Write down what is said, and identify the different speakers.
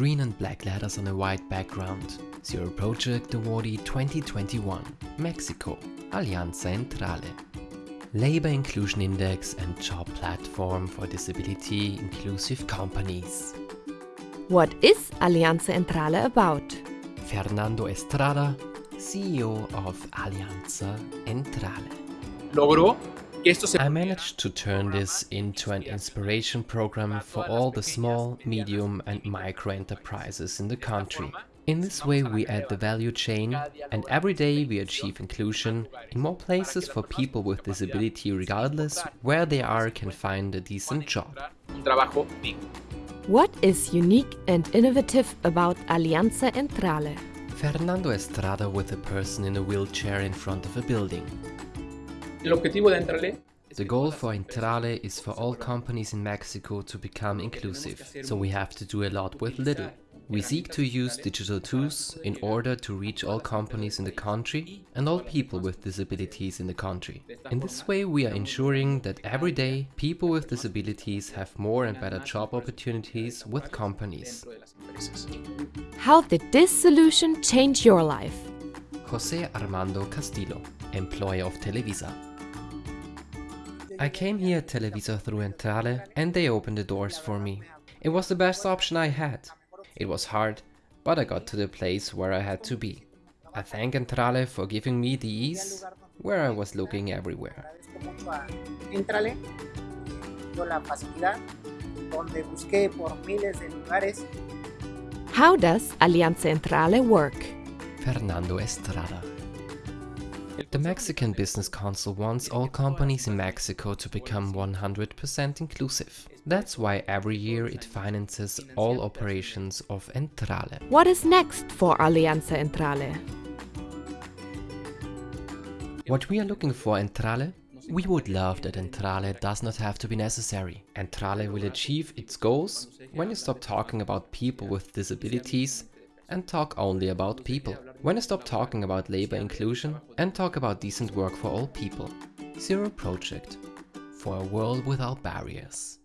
Speaker 1: Green and black letters on a white background. Zero Project Awardee 2021. Mexico. Alianza Entrale. Labor Inclusion Index and Job Platform for Disability Inclusive Companies.
Speaker 2: What is Alianza Entrale about?
Speaker 1: Fernando Estrada, CEO of Alianza Entrale.
Speaker 3: logró que esto se
Speaker 1: I managed to turn this into an inspiration program for all the small, medium and micro enterprises in the country. In this way we add the value chain and every day we achieve inclusion in more places for people with disability regardless where they are can find a decent job.
Speaker 3: un trabajo digno.
Speaker 2: What is unique and innovative about Alianza Entrale?
Speaker 1: Fernando Estrada with a person in a wheelchair in front of a building. The goal for Entrale is for all companies in Mexico to become inclusive, so we have to do a lot with little. We seek to use digital tools in order to reach all companies in the country and all people with disabilities in the country. In this way we are ensuring that every day people with disabilities have more and better job opportunities with companies.
Speaker 3: dentro de las empresas.
Speaker 2: How did this solution change your life?
Speaker 1: José Armando Castillo, employer of Televisa. I came here at Televisa through Entrale and they opened the doors for me. It was the best option I had. It was hard, but I got to the place where I had to be. I thank Entrale for giving me the ease where I was looking everywhere.
Speaker 4: agradezco mucho a Entrale, dio la facilidad donde busqué por miles de lugares
Speaker 2: How does Alianza Entrale work?
Speaker 1: Fernando Estrada. The Mexican Business Council wants all companies in Mexico to become 100% inclusive. That's why every year it finances all operations of Entrale.
Speaker 2: What is next for Alianza Entrale?
Speaker 1: What we are looking for Entrale? We would love that Entrale does not have to be necessary. Entrale will achieve its goals when you stop talking about people with disabilities and talk only about people. When I stop talking about labor inclusion and talk about decent work for all people. Zero Project for a world without barriers.